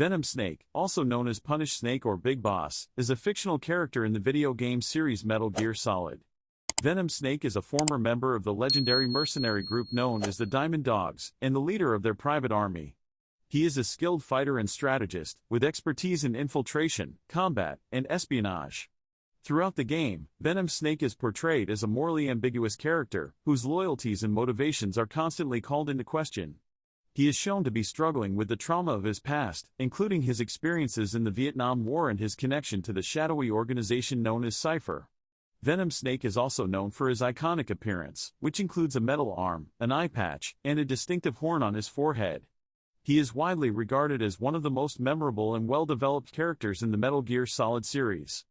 Venom Snake, also known as Punished Snake or Big Boss, is a fictional character in the video game series Metal Gear Solid. Venom Snake is a former member of the legendary mercenary group known as the Diamond Dogs, and the leader of their private army. He is a skilled fighter and strategist, with expertise in infiltration, combat, and espionage. Throughout the game, Venom Snake is portrayed as a morally ambiguous character, whose loyalties and motivations are constantly called into question. He is shown to be struggling with the trauma of his past, including his experiences in the Vietnam War and his connection to the shadowy organization known as Cypher. Venom Snake is also known for his iconic appearance, which includes a metal arm, an eye patch, and a distinctive horn on his forehead. He is widely regarded as one of the most memorable and well-developed characters in the Metal Gear Solid series.